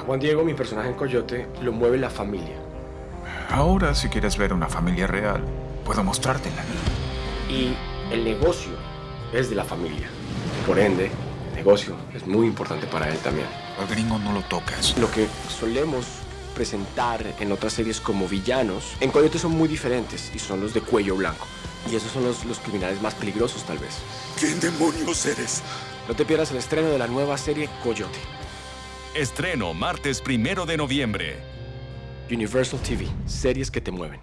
A Juan Diego, mi personaje en Coyote, lo mueve la familia. Ahora, si quieres ver una familia real, puedo mostrártela. Y el negocio es de la familia. Por ende, el negocio es muy importante para él también. Al gringo no lo tocas. Lo que solemos presentar en otras series como villanos, en Coyote son muy diferentes y son los de cuello blanco. Y esos son los, los criminales más peligrosos, tal vez. ¿Quién demonios eres? No te pierdas el estreno de la nueva serie Coyote. Estreno martes primero de noviembre. Universal TV, series que te mueven.